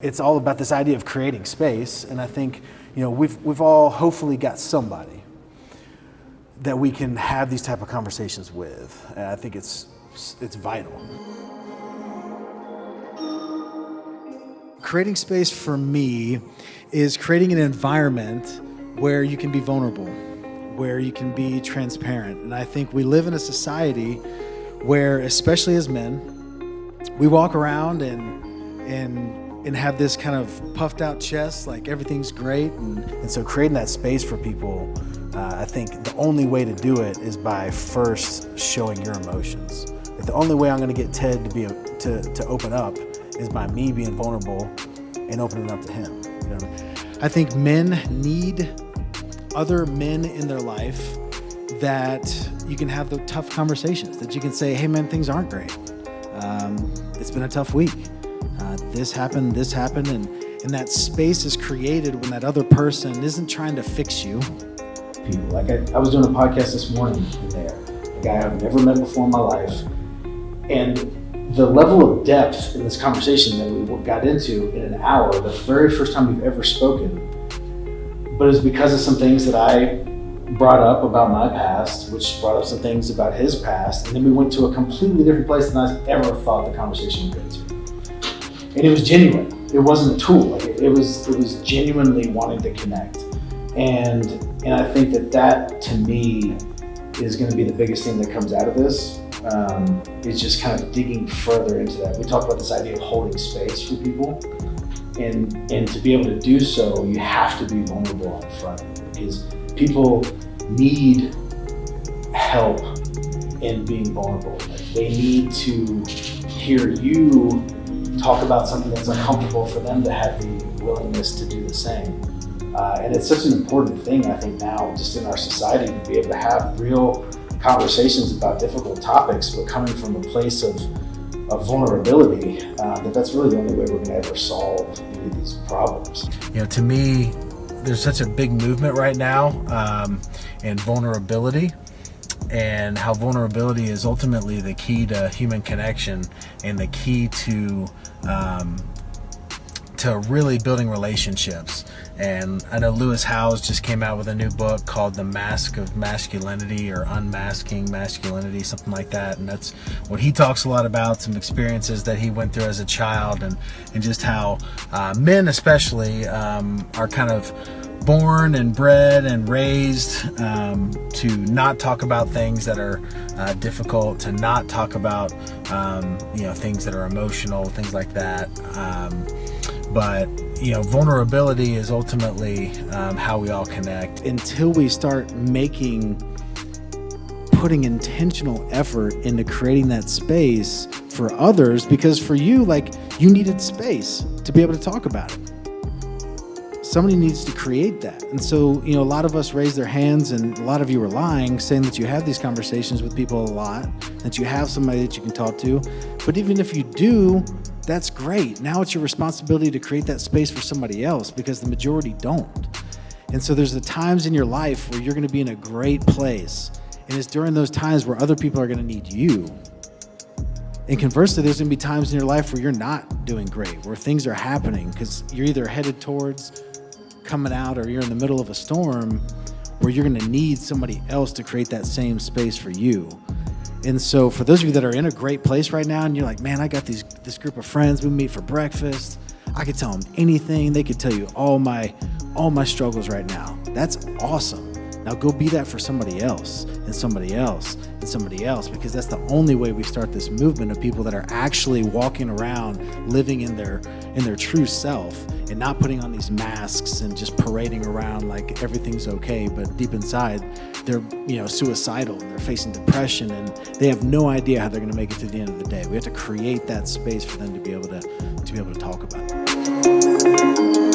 It's all about this idea of creating space, and I think you know we've we've all hopefully got somebody that we can have these type of conversations with, and I think it's it's vital. Creating space for me is creating an environment where you can be vulnerable, where you can be transparent, and I think we live in a society where, especially as men, we walk around and and and have this kind of puffed out chest, like everything's great. And, and so creating that space for people, uh, I think the only way to do it is by first showing your emotions. The only way I'm gonna get Ted to be to, to open up is by me being vulnerable and opening up to him. You know I. I think men need other men in their life that you can have the tough conversations, that you can say, hey man, things aren't great. Um, it's been a tough week uh, this happened, this happened, and, and that space is created when that other person isn't trying to fix you. People, like I, I was doing a podcast this morning there, a guy I've never met before in my life, and the level of depth in this conversation that we got into in an hour, the very first time we've ever spoken, but it's because of some things that I brought up about my past, which brought up some things about his past, and then we went to a completely different place than I ever thought the conversation would go to and it was genuine. It wasn't a tool. Like it, it, was it was genuinely wanting to connect, and and I think that that to me is going to be the biggest thing that comes out of this. Um, is just kind of digging further into that. We talked about this idea of holding space for people, and and to be able to do so, you have to be vulnerable on the front because people need help in being vulnerable. Like they need to hear you talk about something that's uncomfortable for them to have the willingness to do the same. Uh, and it's such an important thing, I think, now just in our society to be able to have real conversations about difficult topics, but coming from a place of, of vulnerability, uh, that that's really the only way we're going to ever solve any of these problems. You know, to me, there's such a big movement right now um, in vulnerability and how vulnerability is ultimately the key to human connection and the key to um, to really building relationships. And I know Lewis Howes just came out with a new book called The Mask of Masculinity or Unmasking Masculinity, something like that. And that's what he talks a lot about, some experiences that he went through as a child and, and just how uh, men especially um, are kind of born and bred and raised um, to not talk about things that are uh, difficult, to not talk about um, you know things that are emotional, things like that. Um, but you know, vulnerability is ultimately um, how we all connect. Until we start making, putting intentional effort into creating that space for others, because for you, like you needed space to be able to talk about it somebody needs to create that. And so, you know, a lot of us raise their hands and a lot of you are lying, saying that you have these conversations with people a lot, that you have somebody that you can talk to. But even if you do, that's great. Now it's your responsibility to create that space for somebody else because the majority don't. And so there's the times in your life where you're gonna be in a great place. And it's during those times where other people are gonna need you. And conversely, there's gonna be times in your life where you're not doing great, where things are happening because you're either headed towards coming out or you're in the middle of a storm where you're going to need somebody else to create that same space for you. And so for those of you that are in a great place right now and you're like, man, I got these this group of friends, we meet for breakfast. I could tell them anything. They could tell you all my all my struggles right now. That's awesome. Now go be that for somebody else and somebody else and somebody else because that's the only way we start this movement of people that are actually walking around living in their in their true self and not putting on these masks and just parading around like everything's okay but deep inside they're you know suicidal and they're facing depression and they have no idea how they're going to make it to the end of the day. We have to create that space for them to be able to to be able to talk about it